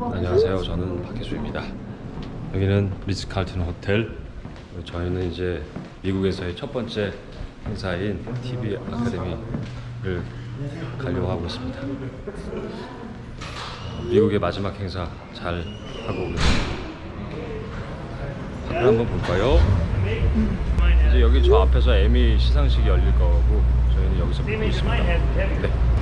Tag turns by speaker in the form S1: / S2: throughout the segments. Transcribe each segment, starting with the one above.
S1: 안녕하세요. 저는 박혜수입니다. 여기는 리츠 칼튼 호텔. 저희는 이제 미국에서의 첫 번째 행사인 TV 아카데미를 가려고 하고 있습니다. 미국의 마지막 행사 잘 하고 오겠습니다. 밖을 한번 볼까요? 이제 여기 저 앞에서 에미 시상식이 열릴 거고 저희는 여기서 보고 있습니다. 네.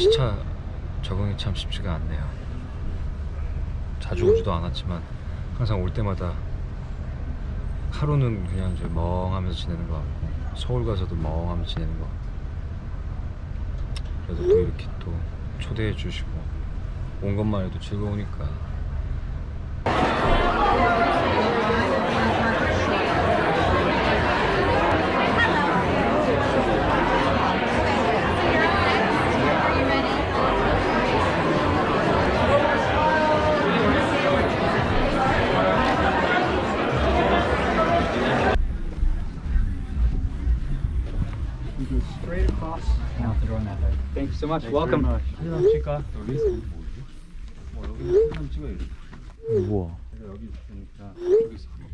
S1: 시차 적응이 참 쉽지가 않네요. 자주 오지도 않았지만 항상 올 때마다 하루는 그냥 이제 멍하면서 지내는 것 같고 서울 가서도 멍하면서 지내는 것 같고. 그래도 또 이렇게 또 초대해 주시고 온 것만 해도 즐거우니까
S2: Thank you so much. Welcome. 사진 한번 찍을까?
S1: 뭐 여기 사진 찍어야지.
S2: 우와.
S1: 내가 여기 있으니까 여기서 들어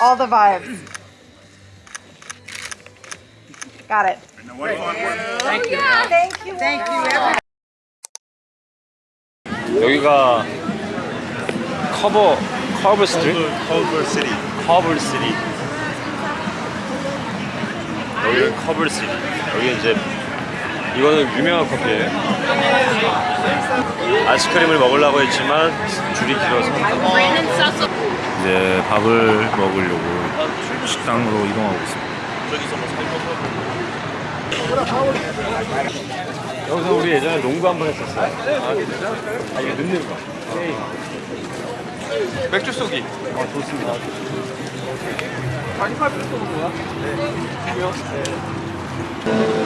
S3: all, the vibes. Got it.
S4: Thank you.
S3: Thank you. Thank you.
S1: 여기가 Culver Culver Street
S5: Culver City.
S1: Culver City 여기는 Culver City 여기 이제 이거는 유명한 커피예요 아이스크림을 먹으려고 했지만 줄이 길어서 이제 밥을 먹으려고 식당으로 이동하고 있습니다. 여기서 우리 예전에 농구 한 번 했었어요. 아 진짜? 아 이거 넣는 거. 맥주 쏘기. 아 좋습니다. 오징어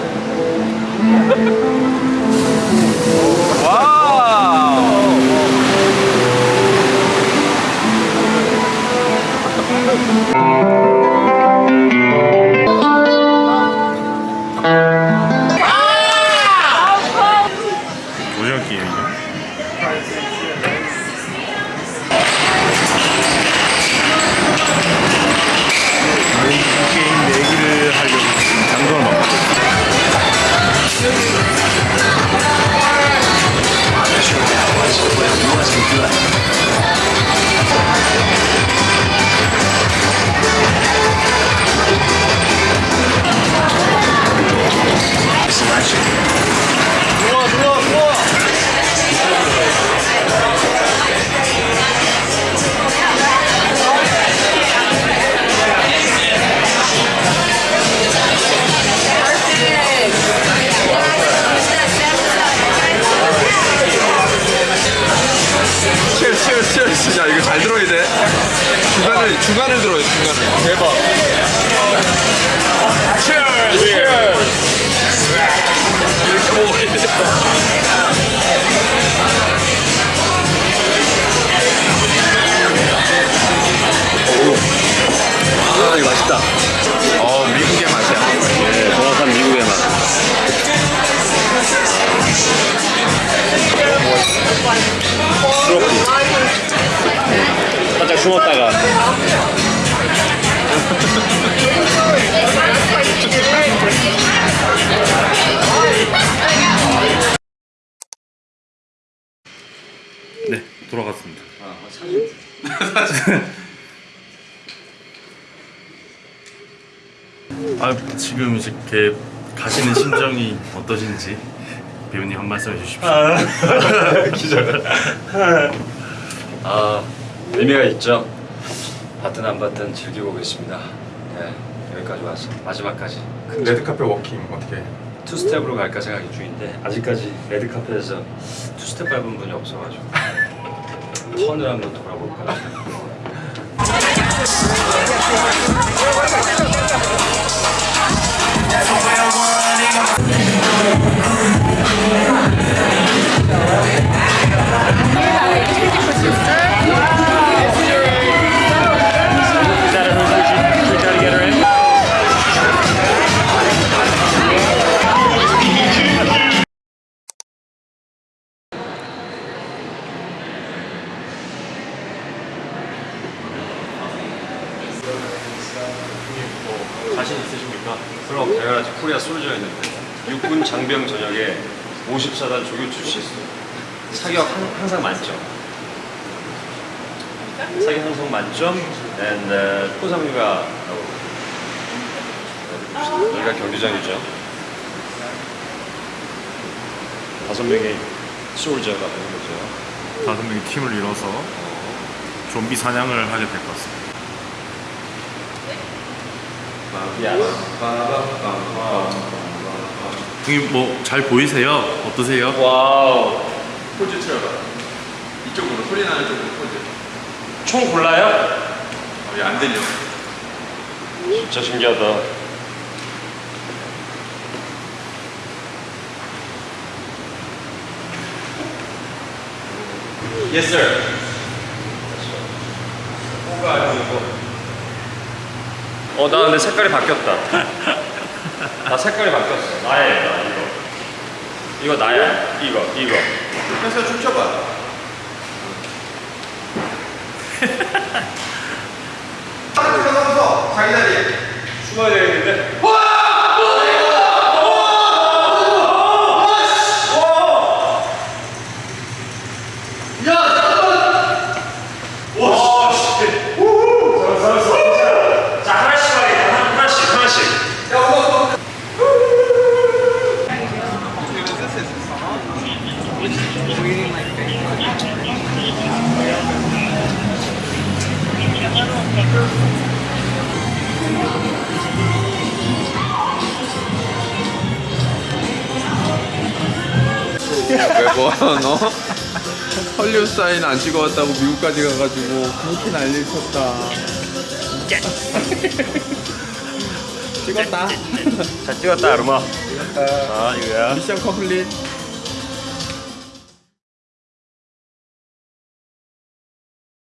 S5: 야, 이거 잘 들어야 돼. 중간을, 중간을 들어야 돼, 중간을. 대박.
S1: 숨었다가.
S6: 네 돌아갔습니다.
S1: 아, 뭐
S6: 아 지금 이렇게 가시는 심정이 어떠신지 배우님 한 말씀 해주십시오.
S1: 아, 기절. 아 의미가 있죠. 받든 안 받든 즐기고 오겠습니다. 네, 여기까지 왔어. 마지막까지.
S5: 레드카펫 워킹 어떻게?
S1: 투 스텝으로 갈까 생각 중인데 아직까지 레드 카펫에서 투 스텝 밟은 분이 없어가지고 턴을 한번 돌아볼까. 그럼 당연하지. 코리아 솔져 있는데. 육군 장병 전역에 54단 조교 출신. 사격 한- 항상 만점. 사격 항상 만점? And uh, 포상류가 여기가 경기장이죠. 다섯 명의 솔저가 되는 거죠.
S6: 다섯 명이 팀을 이뤄서 좀비 사냥을 하게 될 것 같습니다. 형님 뭐 잘 보이세요? 어떠세요?
S1: wow
S5: 포즈 틀어봐. 이쪽으로 소리 나는 쪽으로 포즈.
S1: 총 골라요?
S5: 어, 얘안 들려.
S1: 진짜 신기하다 Yes sir 뭐가 아니고 어나 근데 색깔이 바뀌었다 나 색깔이 바뀌었어 나야 나 이거 이거 나야 이거 이거
S5: 그래서 춤춰봐. 서서 자기 자리에.
S1: 숨어야 되겠는데 자
S5: 왜뭐 너? 헐리우드 사인 안 찍어왔다고 미국까지 가가지고 그렇게 난리 쳤다. 찍었다.
S1: 잘 찍었다 아르마 아 이거야
S5: 미션 컴플릿.